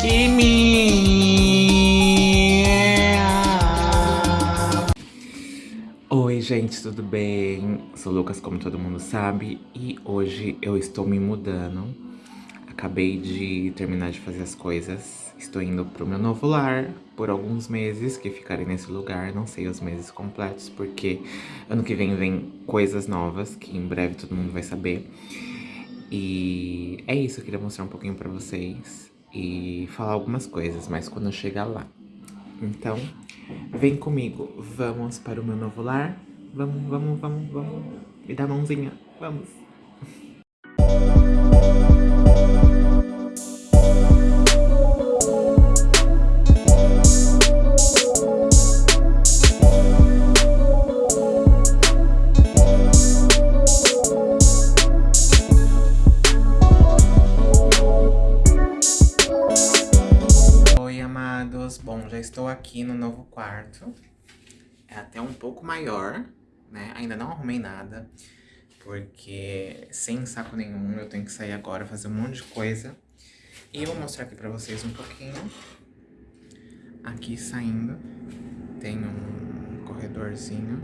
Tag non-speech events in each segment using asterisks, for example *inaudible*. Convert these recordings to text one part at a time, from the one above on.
Kimi! Oi, gente, tudo bem? Sou o Lucas, como todo mundo sabe, e hoje eu estou me mudando. Acabei de terminar de fazer as coisas. Estou indo pro meu novo lar por alguns meses, que ficarei nesse lugar. Não sei os meses completos, porque ano que vem vem coisas novas, que em breve todo mundo vai saber. E é isso, eu queria mostrar um pouquinho pra vocês e falar algumas coisas, mas quando eu chegar lá. Então, vem comigo, vamos para o meu novo lar. Vamos, vamos, vamos, vamos. Me dá a mãozinha, vamos. Bom, já estou aqui no novo quarto. É até um pouco maior, né? Ainda não arrumei nada, porque sem saco nenhum eu tenho que sair agora, fazer um monte de coisa. E eu vou mostrar aqui pra vocês um pouquinho. Aqui saindo, tem um corredorzinho.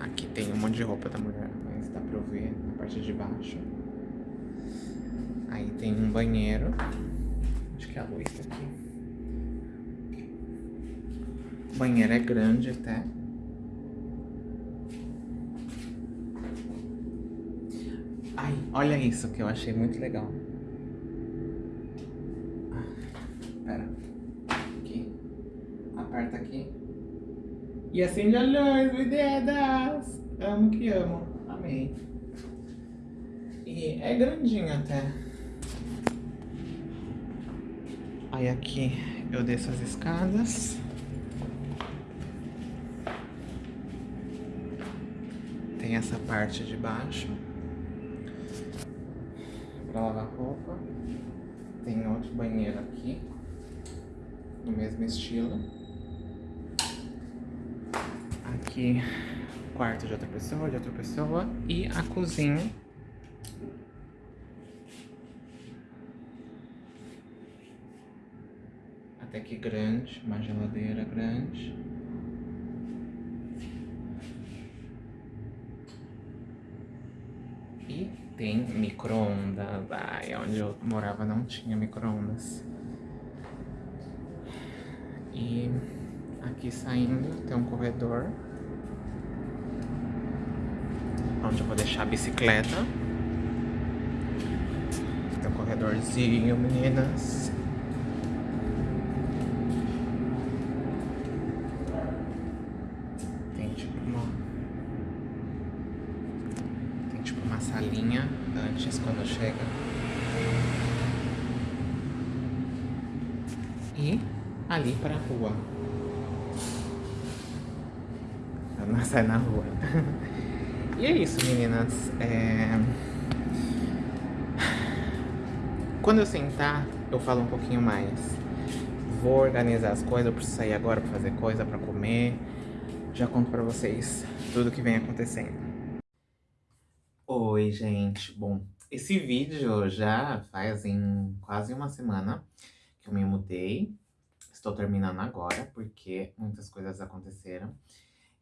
Aqui tem um monte de roupa da mulher, mas dá pra eu ver na parte de baixo. Aí tem um banheiro. Acho que a luz tá aqui. O banheiro é grande até. Ai, olha isso que eu achei muito legal. Ah, Pera. Aqui. Aperta aqui. E acende a luz, meu dedas! Amo que amo. Amei. E é grandinho até. Aí aqui eu desço as escadas. Tem essa parte de baixo. Pra lavar roupa. Tem outro banheiro aqui. No mesmo estilo. Aqui, quarto de outra pessoa, de outra pessoa. E a cozinha. Até que grande, uma geladeira grande. E tem micro-ondas. Ai, onde eu morava não tinha micro-ondas. E aqui saindo tem um corredor. Onde eu vou deixar a bicicleta. Tem um corredorzinho, meninas. Tem tipo uma... Tem tipo uma salinha antes, quando chega. E ali pra rua. Ela sai na rua. *laughs* e é isso, meninas. É... Quando eu sentar, eu falo um pouquinho mais. Vou organizar as coisas, eu preciso sair agora pra fazer coisa, pra comer. Já conto pra vocês tudo que vem acontecendo. Oi, gente. Bom, esse vídeo já faz em quase uma semana que eu me mudei. Estou terminando agora, porque muitas coisas aconteceram.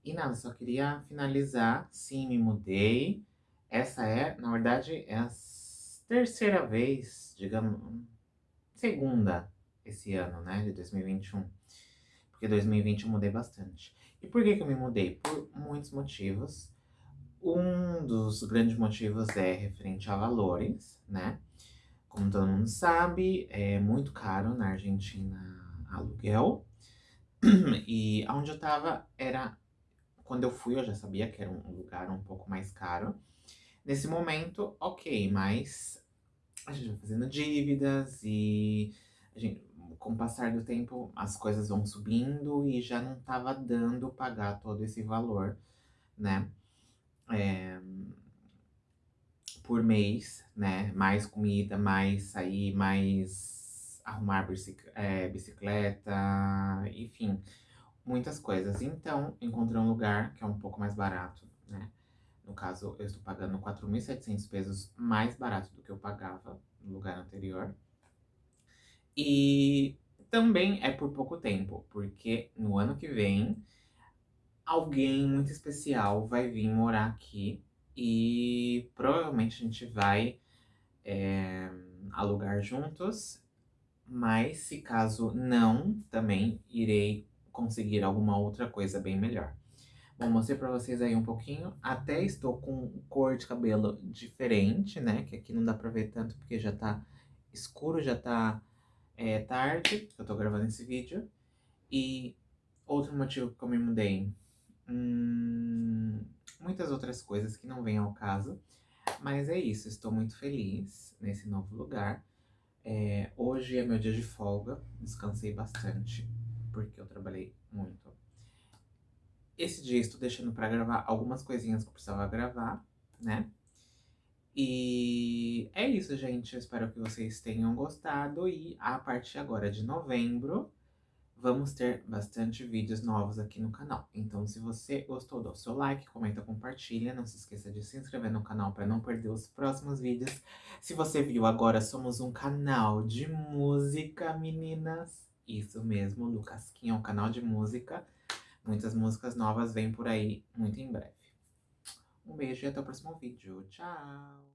E nada, só queria finalizar. Sim, me mudei. Essa é, na verdade, é a terceira vez, digamos, segunda esse ano, né, de 2021. Porque 2020 eu mudei bastante. E por que que eu me mudei? Por muitos motivos. Um dos grandes motivos é referente a valores, né? Como todo mundo sabe, é muito caro na Argentina aluguel. *clears throat* E onde eu tava era... Quando eu fui, eu já sabia que era um lugar um pouco mais caro. Nesse momento, ok, mas a gente vai fazendo dívidas e gente, com o passar do tempo as coisas vão subindo e já não tava dando pagar todo esse valor, né? É, por mês, né? Mais comida, mais sair, mais arrumar é, bicicleta, enfim, muitas coisas. Então, encontrei um lugar que é um pouco mais barato, né? No caso, eu estou pagando 4.700 pesos mais barato do que eu pagava no lugar anterior. E também é por pouco tempo, porque no ano que vem alguém muito especial vai vir morar aqui e provavelmente a gente vai é, alugar juntos. Mas se caso não, também irei conseguir alguma outra coisa bem melhor. Bom, mostrei pra vocês aí um pouquinho. Até estou com cor de cabelo diferente, né? Que aqui não dá pra ver tanto porque já tá escuro, já tá é, tarde eu tô gravando esse vídeo. E outro motivo que eu me mudei. Hum, muitas outras coisas que não vêm ao caso. Mas é isso, estou muito feliz nesse novo lugar. É, hoje é meu dia de folga, descansei bastante, porque eu trabalhei muito. Esse dia estou deixando para gravar algumas coisinhas que eu precisava gravar, né? E é isso, gente. Eu espero que vocês tenham gostado. E a partir agora de novembro, vamos ter bastante vídeos novos aqui no canal. Então, se você gostou, dá o seu like, comenta, compartilha. Não se esqueça de se inscrever no canal para não perder os próximos vídeos. Se você viu agora, somos um canal de música, meninas. Isso mesmo, Lucasquinha é um canal de música. Muitas músicas novas vêm por aí muito em breve. Um beijo e até o próximo vídeo. Tchau!